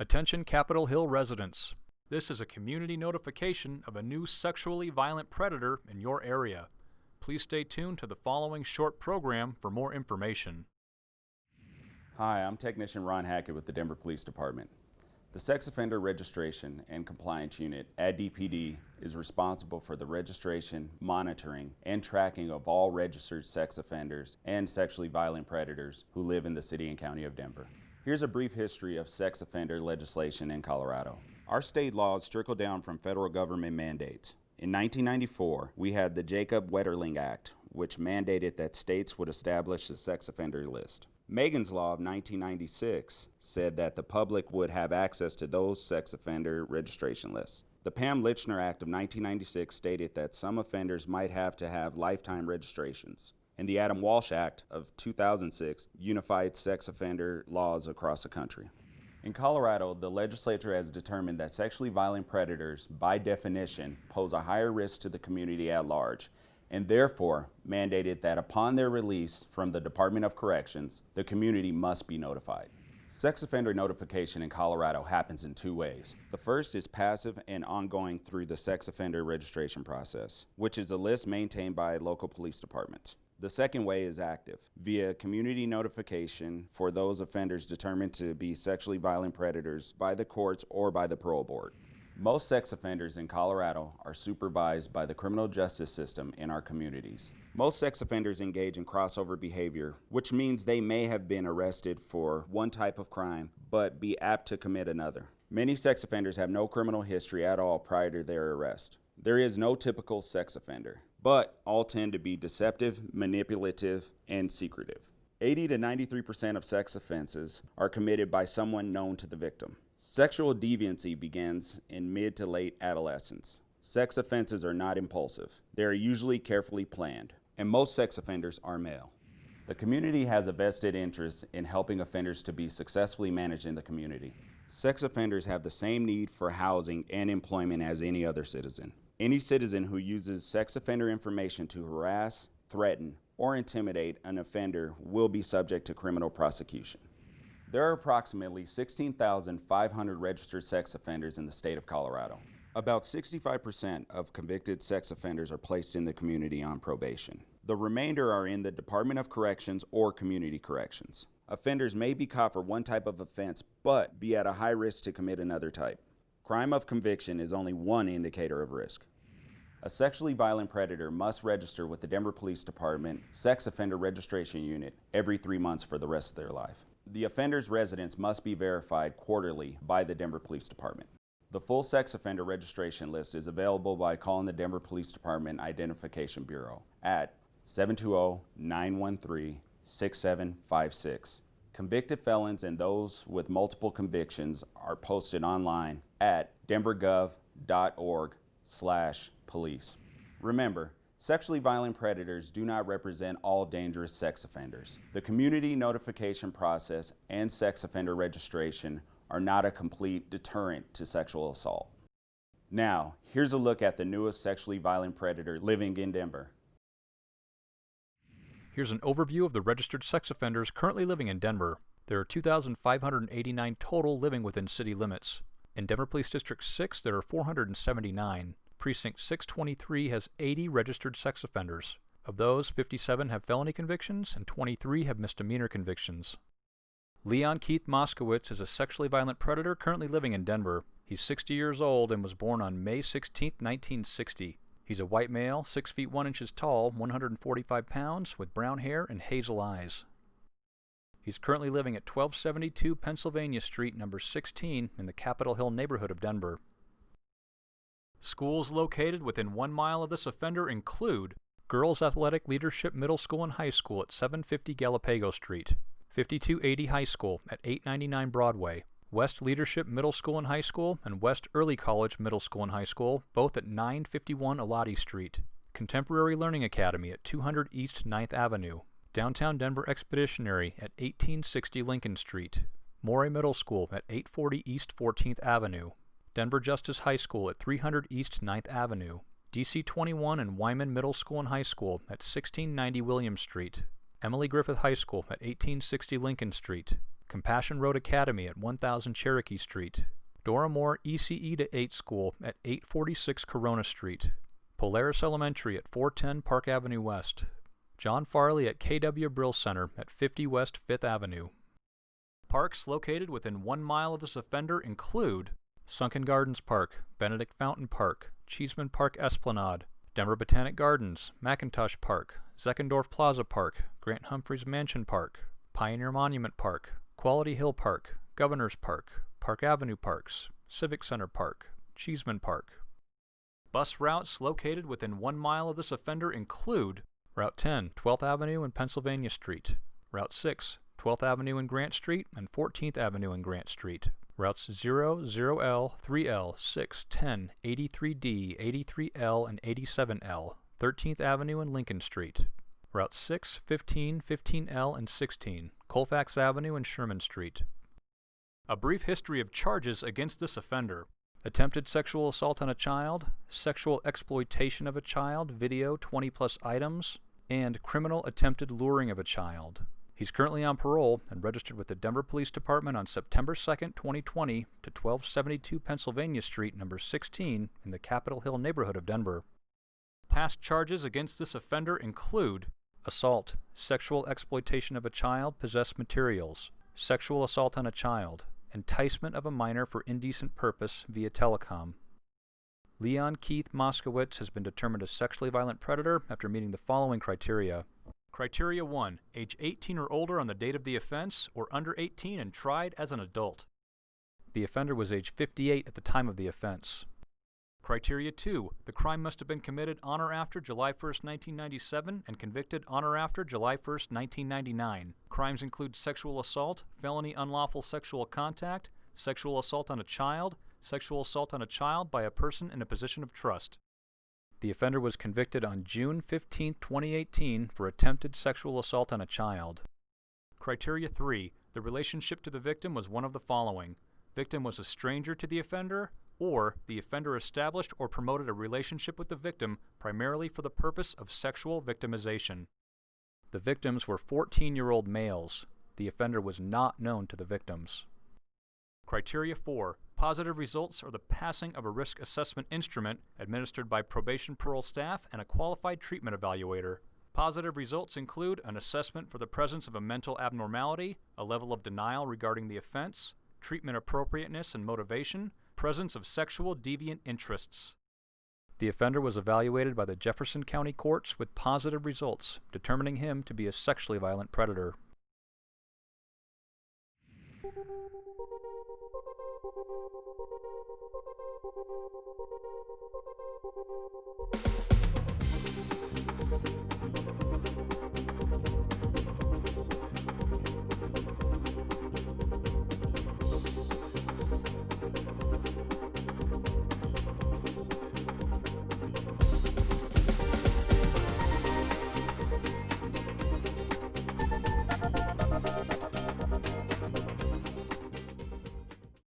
Attention Capitol Hill residents. This is a community notification of a new sexually violent predator in your area. Please stay tuned to the following short program for more information. Hi, I'm Technician Ron Hackett with the Denver Police Department. The Sex Offender Registration and Compliance Unit at DPD is responsible for the registration, monitoring, and tracking of all registered sex offenders and sexually violent predators who live in the City and County of Denver. Here's a brief history of sex offender legislation in Colorado. Our state laws trickle down from federal government mandates. In 1994, we had the Jacob Wetterling Act, which mandated that states would establish a sex offender list. Megan's Law of 1996 said that the public would have access to those sex offender registration lists. The Pam Lychner Act of 1996 stated that some offenders might have to have lifetime registrations and the Adam Walsh Act of 2006 unified sex offender laws across the country. In Colorado, the legislature has determined that sexually violent predators, by definition, pose a higher risk to the community at large, and therefore mandated that upon their release from the Department of Corrections, the community must be notified. Sex offender notification in Colorado happens in two ways. The first is passive and ongoing through the sex offender registration process, which is a list maintained by local police departments. The second way is active, via community notification for those offenders determined to be sexually violent predators by the courts or by the parole board. Most sex offenders in Colorado are supervised by the criminal justice system in our communities. Most sex offenders engage in crossover behavior, which means they may have been arrested for one type of crime, but be apt to commit another. Many sex offenders have no criminal history at all prior to their arrest. There is no typical sex offender but all tend to be deceptive, manipulative, and secretive. 80 to 93% of sex offenses are committed by someone known to the victim. Sexual deviancy begins in mid to late adolescence. Sex offenses are not impulsive. They are usually carefully planned, and most sex offenders are male. The community has a vested interest in helping offenders to be successfully managed in the community. Sex offenders have the same need for housing and employment as any other citizen. Any citizen who uses sex offender information to harass, threaten, or intimidate an offender will be subject to criminal prosecution. There are approximately 16,500 registered sex offenders in the state of Colorado. About 65% of convicted sex offenders are placed in the community on probation. The remainder are in the Department of Corrections or Community Corrections. Offenders may be caught for one type of offense, but be at a high risk to commit another type. Crime of conviction is only one indicator of risk. A sexually violent predator must register with the Denver Police Department Sex Offender Registration Unit every three months for the rest of their life. The offender's residence must be verified quarterly by the Denver Police Department. The full sex offender registration list is available by calling the Denver Police Department Identification Bureau at 720-913-6756. Convicted felons and those with multiple convictions are posted online at denvergov.org slash police. Remember, sexually violent predators do not represent all dangerous sex offenders. The community notification process and sex offender registration are not a complete deterrent to sexual assault. Now, here's a look at the newest sexually violent predator living in Denver. Here's an overview of the registered sex offenders currently living in Denver. There are 2,589 total living within city limits. In Denver Police District 6, there are 479. Precinct 623 has 80 registered sex offenders. Of those, 57 have felony convictions and 23 have misdemeanor convictions. Leon Keith Moskowitz is a sexually violent predator currently living in Denver. He's 60 years old and was born on May 16, 1960. He's a white male, 6 feet 1 inches tall, 145 pounds, with brown hair and hazel eyes. He's currently living at 1272 Pennsylvania Street, number 16, in the Capitol Hill neighborhood of Denver. Schools located within one mile of this offender include Girls Athletic Leadership Middle School and High School at 750 Galapago Street, 5280 High School at 899 Broadway, West Leadership Middle School and High School, and West Early College Middle School and High School, both at 951 Elati Street, Contemporary Learning Academy at 200 East 9th Avenue, Downtown Denver Expeditionary at 1860 Lincoln Street, Morey Middle School at 840 East 14th Avenue, Denver Justice High School at 300 East 9th Avenue, DC 21 and Wyman Middle School and High School at 1690 William Street, Emily Griffith High School at 1860 Lincoln Street, Compassion Road Academy at 1000 Cherokee Street, Dora Moore ECE to 8 School at 846 Corona Street, Polaris Elementary at 410 Park Avenue West, John Farley at KW Brill Center at 50 West 5th Avenue. Parks located within one mile of this offender include Sunken Gardens Park, Benedict Fountain Park, Cheeseman Park Esplanade, Denver Botanic Gardens, McIntosh Park, Zeckendorf Plaza Park, Grant Humphreys Mansion Park, Pioneer Monument Park, Quality Hill Park, Governors Park, Park Avenue Parks, Civic Center Park, Cheeseman Park. Bus routes located within one mile of this offender include Route 10, 12th Avenue and Pennsylvania Street, Route 6, 12th Avenue and Grant Street and 14th Avenue and Grant Street, Routes 0, 0L, 3L, 6, 10, 83D, 83L, and 87L, 13th Avenue and Lincoln Street, Route 6, 15, 15L, and 16, Colfax Avenue and Sherman Street. A brief history of charges against this offender. Attempted sexual assault on a child, sexual exploitation of a child, video 20 plus items, and criminal attempted luring of a child. He's currently on parole and registered with the Denver Police Department on September 2, 2020 to 1272 Pennsylvania Street, number 16 in the Capitol Hill neighborhood of Denver. Past charges against this offender include assault, sexual exploitation of a child, possessed materials, sexual assault on a child, enticement of a minor for indecent purpose via telecom. Leon Keith Moskowitz has been determined a sexually violent predator after meeting the following criteria. Criteria 1. Age 18 or older on the date of the offense, or under 18 and tried as an adult. The offender was age 58 at the time of the offense. Criteria 2. The crime must have been committed on or after July 1, 1997 and convicted on or after July 1, 1999. Crimes include sexual assault, felony unlawful sexual contact, sexual assault on a child, sexual assault on a child by a person in a position of trust. The offender was convicted on June 15, 2018 for attempted sexual assault on a child. Criteria 3. The relationship to the victim was one of the following. Victim was a stranger to the offender, or the offender established or promoted a relationship with the victim primarily for the purpose of sexual victimization. The victims were 14 year old males. The offender was not known to the victims. Criteria 4. Positive results are the passing of a risk assessment instrument administered by probation parole staff and a qualified treatment evaluator. Positive results include an assessment for the presence of a mental abnormality, a level of denial regarding the offense, treatment appropriateness and motivation, presence of sexual deviant interests. The offender was evaluated by the Jefferson County courts with positive results, determining him to be a sexually violent predator. Thank you.